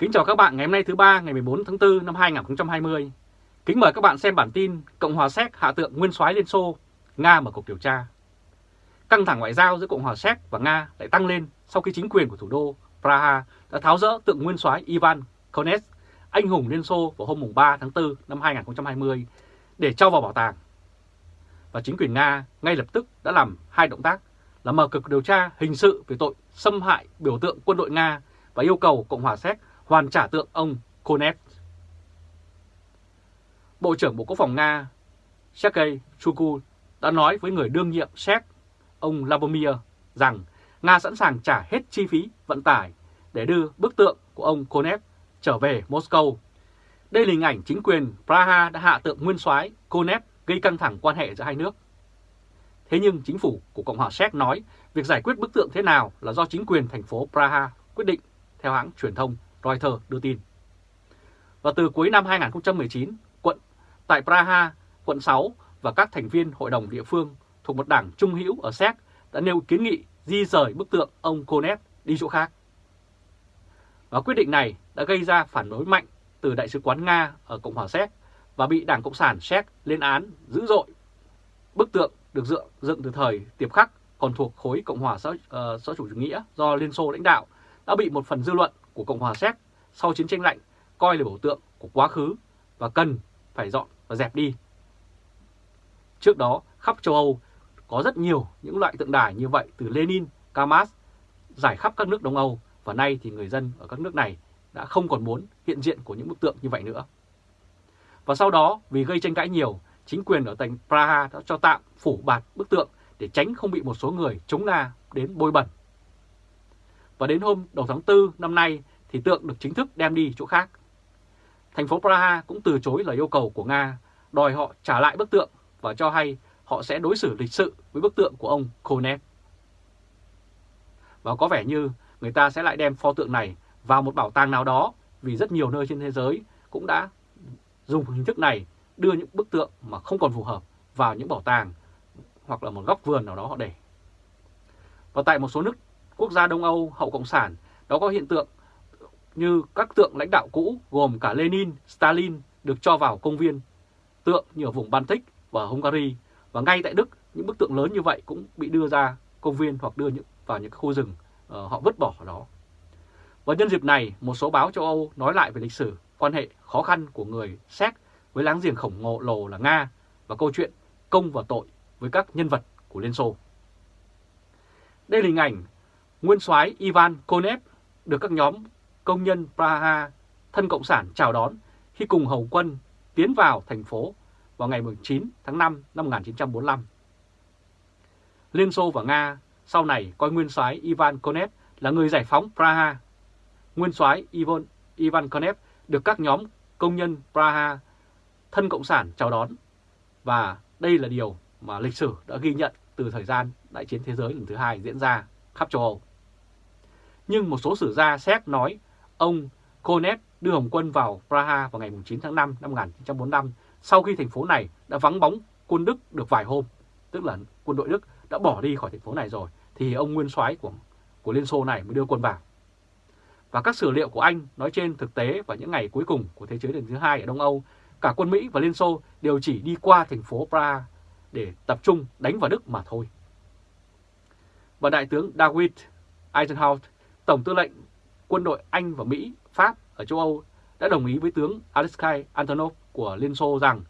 Kính chào các bạn ngày hôm nay thứ ba ngày 14 tháng 4 năm 2020. Kính mời các bạn xem bản tin Cộng hòa Séc hạ tượng nguyên soái Liên Xô, Nga mở cuộc điều tra. Căng thẳng ngoại giao giữa Cộng hòa Séc và Nga lại tăng lên sau khi chính quyền của thủ đô Praha đã tháo rỡ tượng nguyên soái Ivan Konev, anh hùng Liên Xô vào hôm 3 tháng 4 năm 2020 để cho vào bảo tàng. Và chính quyền Nga ngay lập tức đã làm hai động tác là mở cuộc điều tra hình sự về tội xâm hại biểu tượng quân đội Nga và yêu cầu Cộng hòa Séc hoàn trả tượng ông Konev. Bộ trưởng Bộ Quốc phòng Nga Sergei Shoigu đã nói với người đương nhiệm Séc, ông Lavomir, rằng Nga sẵn sàng trả hết chi phí vận tải để đưa bức tượng của ông Konev trở về Moscow. Đây là hình ảnh chính quyền Praha đã hạ tượng nguyên soái Konev gây căng thẳng quan hệ giữa hai nước. Thế nhưng chính phủ của Cộng hòa Séc nói việc giải quyết bức tượng thế nào là do chính quyền thành phố Praha quyết định, theo hãng truyền thông Reuters đưa tin. Và từ cuối năm 2019, quận tại Praha, quận 6 và các thành viên hội đồng địa phương thuộc một đảng trung hữu ở Séc đã nêu kiến nghị di rời bức tượng ông Konev đi chỗ khác. Và quyết định này đã gây ra phản đối mạnh từ Đại sứ quán Nga ở Cộng hòa Séc và bị Đảng Cộng sản Séc lên án dữ dội. Bức tượng được dựng, dựng từ thời Tiệp Khắc còn thuộc khối Cộng hòa xã, uh, xã chủ nghĩa do Liên Xô lãnh đạo đã bị một phần dư luận của Cộng hòa Séc sau chiến tranh lạnh coi là biểu tượng của quá khứ và cần phải dọn và dẹp đi. Trước đó, khắp châu Âu có rất nhiều những loại tượng đài như vậy từ Lenin, Kamas giải khắp các nước Đông Âu và nay thì người dân ở các nước này đã không còn muốn hiện diện của những bức tượng như vậy nữa. Và sau đó, vì gây tranh cãi nhiều, chính quyền ở thành Praha đã cho tạm phủ bạt bức tượng để tránh không bị một số người chống la đến bôi bẩn. Và đến hôm đầu tháng 4 năm nay thì tượng được chính thức đem đi chỗ khác. Thành phố Praha cũng từ chối lời yêu cầu của Nga, đòi họ trả lại bức tượng và cho hay họ sẽ đối xử lịch sự với bức tượng của ông Konev. Và có vẻ như người ta sẽ lại đem pho tượng này vào một bảo tàng nào đó vì rất nhiều nơi trên thế giới cũng đã dùng hình thức này đưa những bức tượng mà không còn phù hợp vào những bảo tàng hoặc là một góc vườn nào đó họ để. Và tại một số nước quốc gia Đông Âu hậu Cộng sản đó có hiện tượng như các tượng lãnh đạo cũ gồm cả Lenin, Stalin được cho vào công viên, tượng như ở vùng Baltic và Hungary và ngay tại Đức những bức tượng lớn như vậy cũng bị đưa ra công viên hoặc đưa những, vào những khu rừng uh, họ vứt bỏ ở đó. Và nhân dịp này, một số báo châu Âu nói lại về lịch sử quan hệ khó khăn của người Séc với láng giềng khổng lồ là Nga và câu chuyện công và tội với các nhân vật của Liên Xô. Đây là hình ảnh nguyên soái Ivan Konev được các nhóm công nhân Praha thân Cộng sản chào đón khi cùng hầu quân tiến vào thành phố vào ngày 9 tháng 5 năm 1945. Liên Xô và Nga sau này coi nguyên soái Ivan Konev là người giải phóng Praha. Nguyên soái Ivan, Ivan Konev được các nhóm công nhân Praha thân Cộng sản chào đón và đây là điều mà lịch sử đã ghi nhận từ thời gian Đại chiến Thế giới lần thứ hai diễn ra khắp châu Âu. Nhưng một số sử gia Séc nói ông Konev đưa Hồng quân vào Praha vào ngày 9 tháng 5 năm 1945 sau khi thành phố này đã vắng bóng quân Đức được vài hôm, tức là quân đội Đức đã bỏ đi khỏi thành phố này rồi, thì ông nguyên soái của, của Liên Xô này mới đưa quân vào. Và các sử liệu của Anh nói trên thực tế vào những ngày cuối cùng của Thế chiến lần thứ hai ở Đông Âu, cả quân Mỹ và Liên Xô đều chỉ đi qua thành phố Praha để tập trung đánh vào Đức mà thôi. Và Đại tướng David Eisenhower, Tổng tư lệnh quân đội Anh và Mỹ, Pháp ở châu Âu đã đồng ý với tướng Alexei Antonov của Liên Xô rằng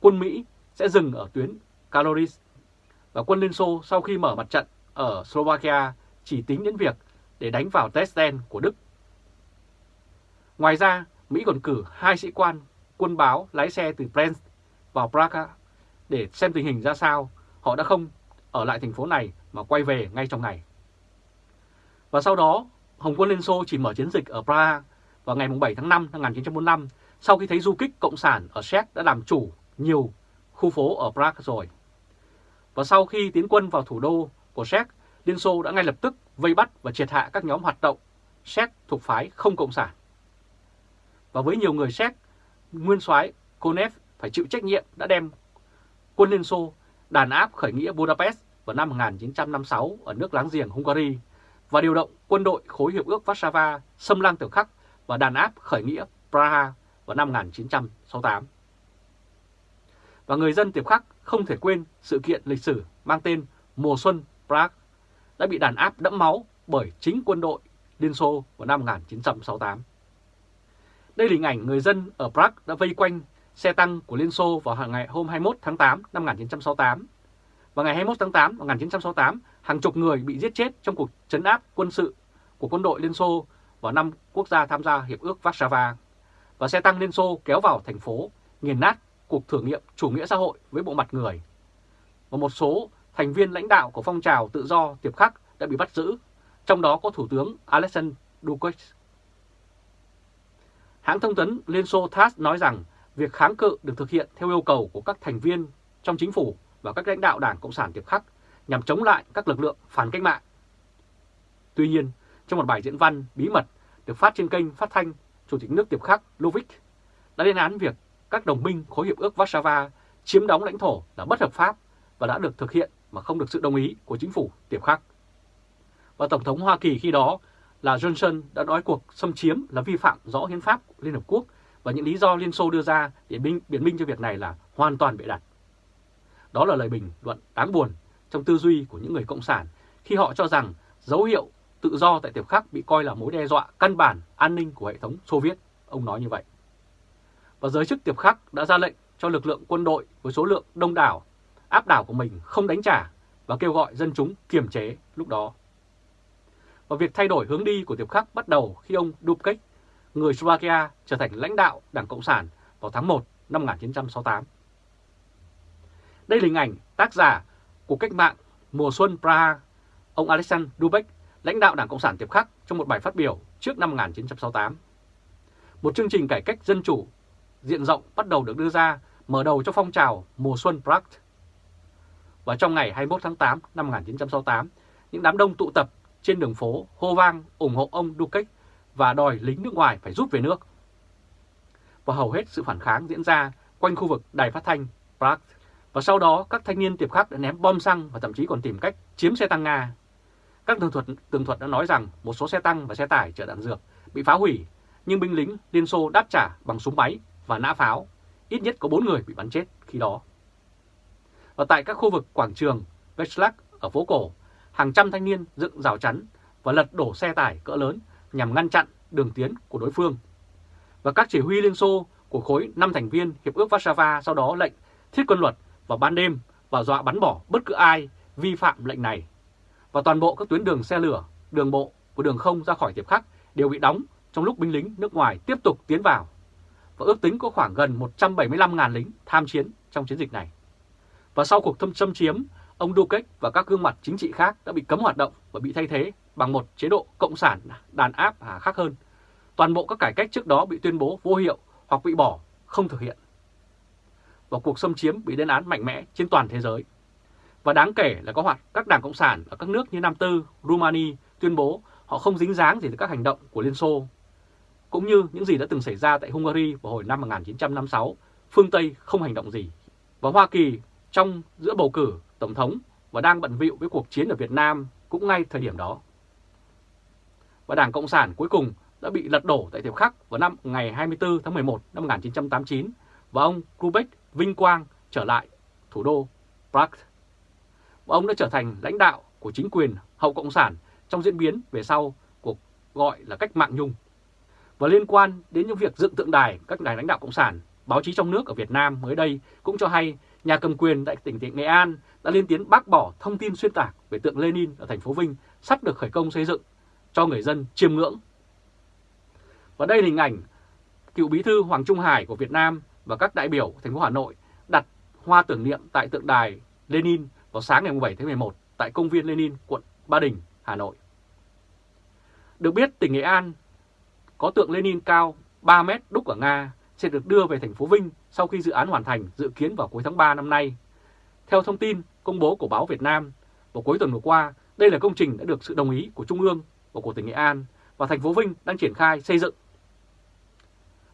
quân Mỹ sẽ dừng ở tuyến Kaloris và quân Liên Xô sau khi mở mặt trận ở Slovakia chỉ tính đến việc để đánh vào Dresden của Đức. Ngoài ra, Mỹ còn cử hai sĩ quan quân báo lái xe từ Brest vào Praga để xem tình hình ra sao. Họ đã không ở lại thành phố này mà quay về ngay trong ngày. Và sau đó, Hồng quân Liên Xô chỉ mở chiến dịch ở Praha vào ngày 7 tháng 5 năm 1945 sau khi thấy du kích Cộng sản ở Séc đã làm chủ nhiều khu phố ở Prague rồi. Và sau khi tiến quân vào thủ đô của Séc, Liên Xô đã ngay lập tức vây bắt và triệt hạ các nhóm hoạt động Séc thuộc phái không Cộng sản. Và với nhiều người Séc, nguyên soái Konev phải chịu trách nhiệm đã đem quân Liên Xô đàn áp khởi nghĩa Budapest vào năm 1956 ở nước láng giềng Hungary và điều động quân đội khối hiệp ước Warsaw xâm lăng tiểu khắc và đàn áp khởi nghĩa Praha vào năm 1968. Và người dân Tiệp Khắc không thể quên sự kiện lịch sử mang tên Mùa Xuân Prague đã bị đàn áp đẫm máu bởi chính quân đội Liên Xô vào năm 1968. Đây là hình ảnh người dân ở Prague đã vây quanh xe tăng của Liên Xô vào ngày hôm 21 tháng 8 năm 1968. Và ngày 21 tháng 8 năm 1968, hàng chục người bị giết chết trong cuộc chấn áp quân sự của quân đội Liên Xô vào năm quốc gia tham gia Hiệp ước Warsaw. Và xe tăng Liên Xô kéo vào thành phố, nghiền nát cuộc thử nghiệm chủ nghĩa xã hội với bộ mặt người. Và một số thành viên lãnh đạo của phong trào tự do tiệp khắc đã bị bắt giữ, trong đó có Thủ tướng Alexander Dukakis. Hãng thông tấn Liên Xô TASS nói rằng việc kháng cự được thực hiện theo yêu cầu của các thành viên trong chính phủ và các lãnh đạo Đảng Cộng sản Tiệp Khắc nhằm chống lại các lực lượng phản cách mạng. Tuy nhiên, trong một bài diễn văn bí mật được phát trên kênh phát thanh Chủ tịch nước Tiệp Khắc Lovic đã lên án việc các đồng minh khối hiệp ước Warsaw chiếm đóng lãnh thổ là bất hợp pháp và đã được thực hiện mà không được sự đồng ý của chính phủ Tiệp Khắc. Và Tổng thống Hoa Kỳ khi đó là Johnson đã nói cuộc xâm chiếm là vi phạm rõ hiến pháp Liên Hợp Quốc và những lý do Liên Xô đưa ra để biện minh cho việc này là hoàn toàn bịa đặt. Đó là lời bình luận đáng buồn trong tư duy của những người Cộng sản khi họ cho rằng dấu hiệu tự do tại Tiệp Khắc bị coi là mối đe dọa căn bản an ninh của hệ thống Xô Viết. Ông nói như vậy. Và giới chức Tiệp Khắc đã ra lệnh cho lực lượng quân đội với số lượng đông đảo áp đảo của mình không đánh trả và kêu gọi dân chúng kiềm chế lúc đó. Và việc thay đổi hướng đi của Tiệp Khắc bắt đầu khi ông Dubček, người Slovakia, trở thành lãnh đạo Đảng Cộng sản vào tháng 1 năm 1968. Đây là hình ảnh tác giả của cách mạng mùa xuân Praha, ông Alexander Dubek, lãnh đạo Đảng Cộng sản Tiệp Khắc trong một bài phát biểu trước năm 1968. Một chương trình cải cách dân chủ diện rộng bắt đầu được đưa ra mở đầu cho phong trào mùa xuân Prague. Và trong ngày 21 tháng 8 năm 1968, những đám đông tụ tập trên đường phố hô vang ủng hộ ông Dukakis và đòi lính nước ngoài phải rút về nước. Và hầu hết sự phản kháng diễn ra quanh khu vực đài phát thanh Prague. Và sau đó các thanh niên tiệp khắc đã ném bom xăng và thậm chí còn tìm cách chiếm xe tăng Nga. Các tường thuật, tường thuật đã nói rằng một số xe tăng và xe tải chở đạn dược bị phá hủy, nhưng binh lính Liên Xô đáp trả bằng súng máy và nã pháo. Ít nhất có 4 người bị bắn chết khi đó. Và tại các khu vực quảng trường Vechlav ở phố cổ, hàng trăm thanh niên dựng rào chắn và lật đổ xe tải cỡ lớn nhằm ngăn chặn đường tiến của đối phương. Và các chỉ huy Liên Xô của khối 5 thành viên Hiệp ước Warsaw sau đó lệnh thiết quân luật vào ban đêm và dọa bắn bỏ bất cứ ai vi phạm lệnh này. Và toàn bộ các tuyến đường xe lửa, đường bộ của đường không ra khỏi Tiệp Khắc đều bị đóng trong lúc binh lính nước ngoài tiếp tục tiến vào. Và ước tính có khoảng gần 175.000 lính tham chiến trong chiến dịch này. Và sau cuộc thâm xâm chiếm, ông Dukakis và các gương mặt chính trị khác đã bị cấm hoạt động và bị thay thế bằng một chế độ cộng sản đàn áp hà khắc hơn. Toàn bộ các cải cách trước đó bị tuyên bố vô hiệu hoặc bị bỏ, không thực hiện. Và cuộc xâm chiếm bị lên án mạnh mẽ trên toàn thế giới. Và đáng kể là có hoạt các đảng Cộng sản ở các nước như Nam Tư, Rumani tuyên bố họ không dính dáng gì tới các hành động của Liên Xô. Cũng như những gì đã từng xảy ra tại Hungary vào hồi năm 1956, phương Tây không hành động gì. Và Hoa Kỳ trong giữa bầu cử Tổng thống và đang bận vịu với cuộc chiến ở Việt Nam cũng ngay thời điểm đó. Và Đảng Cộng sản cuối cùng đã bị lật đổ tại Thiệp Khắc vào năm ngày 24 tháng 11 năm 1989 và ông Kubek vinh quang trở lại thủ đô Prague. Và ông đã trở thành lãnh đạo của chính quyền hậu Cộng sản trong diễn biến về sau cuộc gọi là cách mạng Nhung. Và liên quan đến những việc dựng tượng đài các đài lãnh đạo Cộng sản, báo chí trong nước ở Việt Nam mới đây cũng cho hay nhà cầm quyền tại tỉnh Nghệ An đã lên tiếng bác bỏ thông tin xuyên tạc về tượng Lenin ở thành phố Vinh sắp được khởi công xây dựng cho người dân chiêm ngưỡng. Và đây là hình ảnh cựu bí thư Hoàng Trung Hải của Việt Nam và các đại biểu thành phố Hà Nội đặt hoa tưởng niệm tại tượng đài Lenin vào sáng ngày 7 tháng 11 tại công viên Lenin, quận Ba Đình, Hà Nội. Được biết, tỉnh Nghệ An có tượng Lenin cao 3 mét đúc ở Nga sẽ được đưa về thành phố Vinh sau khi dự án hoàn thành dự kiến vào cuối tháng 3 năm nay. Theo thông tin công bố của báo Việt Nam, vào cuối tuần vừa qua, đây là công trình đã được sự đồng ý của Trung ương và của tỉnh Nghệ An và thành phố Vinh đang triển khai xây dựng.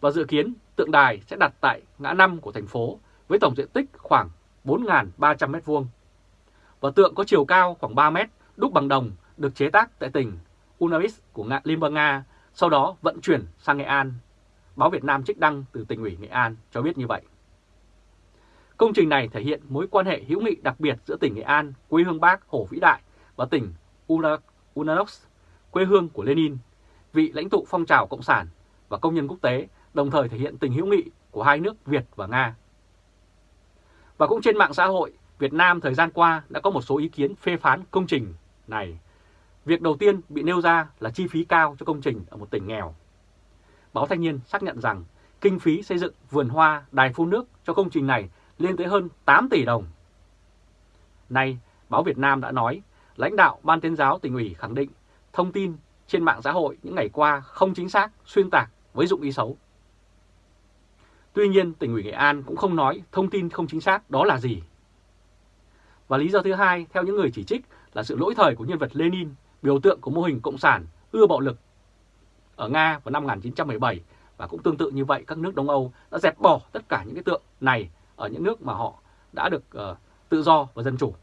Và dự kiến tượng đài sẽ đặt tại ngã năm của thành phố với tổng diện tích khoảng 4.300 m2. Và tượng có chiều cao khoảng 3 m, đúc bằng đồng, được chế tác tại tỉnh Unavis của Liên bang Nga sau đó vận chuyển sang Nghệ An. Báo Việt Nam trích đăng từ tỉnh ủy Nghệ An cho biết như vậy. Công trình này thể hiện mối quan hệ hữu nghị đặc biệt giữa tỉnh Nghệ An, quê hương Bác Hồ Vĩ Đại và tỉnh Ulanox, quê hương của Lenin, vị lãnh tụ phong trào Cộng sản và công nhân quốc tế, đồng thời thể hiện tình hữu nghị của hai nước Việt và Nga. Và cũng trên mạng xã hội, Việt Nam thời gian qua đã có một số ý kiến phê phán công trình này. Việc đầu tiên bị nêu ra là chi phí cao cho công trình ở một tỉnh nghèo. Báo Thanh niên xác nhận rằng kinh phí xây dựng vườn hoa, đài phun nước cho công trình này lên tới hơn 8 tỷ đồng. Nay, báo Việt Nam đã nói, lãnh đạo Ban tuyên giáo tỉnh ủy khẳng định thông tin trên mạng xã hội những ngày qua không chính xác, xuyên tạc với dụng ý xấu. Tuy nhiên, tỉnh ủy Nghệ An cũng không nói thông tin không chính xác đó là gì. Và lý do thứ hai, theo những người chỉ trích, là sự lỗi thời của nhân vật Lenin, biểu tượng của mô hình cộng sản ưa bạo lực ở Nga vào năm 1917 và cũng tương tự như vậy các nước Đông Âu đã dẹp bỏ tất cả những cái tượng này ở những nước mà họ đã được uh, tự do và dân chủ.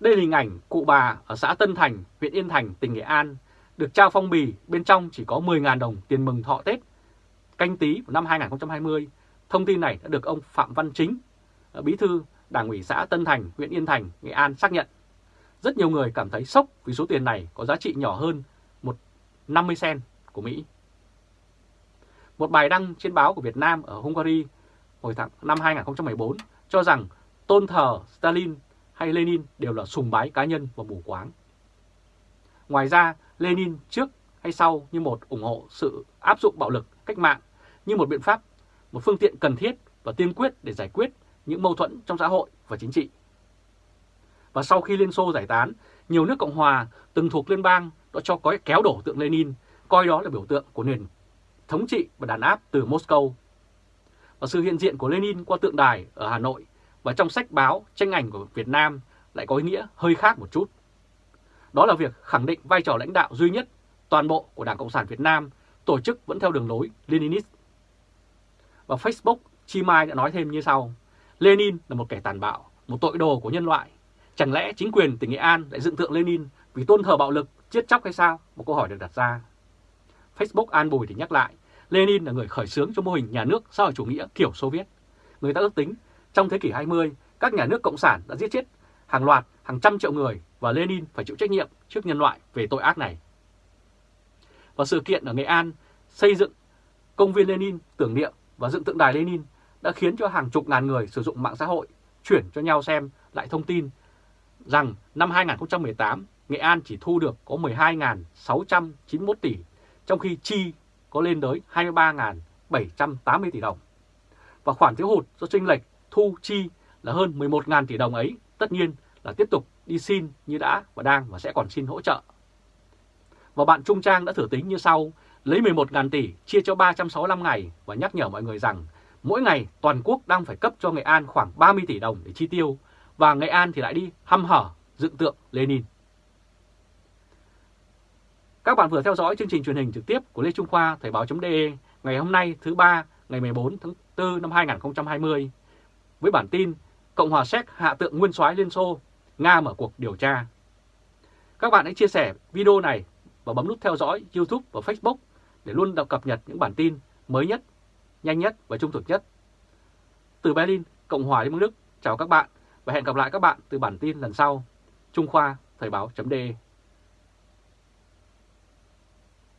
Đây là hình ảnh cụ bà ở xã Tân Thành, huyện Yên Thành, tỉnh Nghệ An, được trao phong bì bên trong chỉ có 10.000 đồng tiền mừng thọ Tết canh tí của năm 2020. Thông tin này đã được ông Phạm Văn Chính, ờ, bí thư Đảng ủy xã Tân Thành, huyện Yên Thành, Nghệ An xác nhận. Rất nhiều người cảm thấy sốc vì số tiền này có giá trị nhỏ hơn một 50 sen của Mỹ. Một bài đăng trên báo của Việt Nam ở Hungary hồi tháng năm 2014 cho rằng tôn thờ Stalin hay Lenin đều là sùng bái cá nhân và mù quáng. Ngoài ra, Lenin trước hay sau như một ủng hộ sự áp dụng bạo lực cách mạng như một biện pháp, một phương tiện cần thiết và tiên quyết để giải quyết những mâu thuẫn trong xã hội và chính trị. Và sau khi Liên Xô giải tán, nhiều nước Cộng Hòa từng thuộc liên bang đã cho có kéo đổ tượng Lenin, coi đó là biểu tượng của nền thống trị và đàn áp từ Moscow. Và sự hiện diện của Lenin qua tượng đài ở Hà Nội và trong sách báo, tranh ảnh của Việt Nam lại có ý nghĩa hơi khác một chút. Đó là việc khẳng định vai trò lãnh đạo duy nhất toàn bộ của Đảng Cộng sản Việt Nam, tổ chức vẫn theo đường lối Leninist. Và Facebook, Chi Mai đã nói thêm như sau, Lenin là một kẻ tàn bạo, một tội đồ của nhân loại. Chẳng lẽ chính quyền tỉnh Nghệ An lại dựng tượng Lenin vì tôn thờ bạo lực, giết chóc hay sao? Một câu hỏi được đặt ra. Facebook An Bùi thì nhắc lại, Lenin là người khởi xướng cho mô hình nhà nước xã hội chủ nghĩa kiểu Xô Viết. Người ta ước tính, trong thế kỷ 20, các nhà nước cộng sản đã giết chết hàng loạt, hàng trăm triệu người và Lenin phải chịu trách nhiệm trước nhân loại về tội ác này. Và sự kiện ở Nghệ An xây dựng công viên Lenin tưởng niệm và dựng tượng đài Lenin đã khiến cho hàng chục ngàn người sử dụng mạng xã hội chuyển cho nhau xem lại thông tin rằng năm 2018 Nghệ An chỉ thu được có 12.691 tỷ, trong khi chi có lên tới 23.780 tỷ đồng. Và khoản thiếu hụt do chênh lệch thu chi là hơn 11.000 tỷ đồng ấy tất nhiên là tiếp tục đi xin như đã và đang và sẽ còn xin hỗ trợ. Và bạn Trung Trang đã thử tính như sau, lấy 11.000 tỷ chia cho 365 ngày và nhắc nhở mọi người rằng mỗi ngày toàn quốc đang phải cấp cho Nghệ An khoảng 30 tỷ đồng để chi tiêu và Nghệ An thì lại đi hăm hở dựng tượng Lenin. Các bạn vừa theo dõi chương trình truyền hình trực tiếp của Lê Trung Khoa Thời báo.de ngày hôm nay thứ ba ngày 14 tháng 4 năm 2020 với bản tin Cộng hòa Séc hạ tượng nguyên soái Liên Xô, Nga mở cuộc điều tra. Các bạn hãy chia sẻ video này và bấm nút theo dõi YouTube và Facebook để luôn đọc cập nhật những bản tin mới nhất, nhanh nhất và trung thực nhất. Từ Berlin, Cộng hòa Liên bang Đức, chào các bạn và hẹn gặp lại các bạn từ bản tin lần sau. Trung Khoa Thời báo.de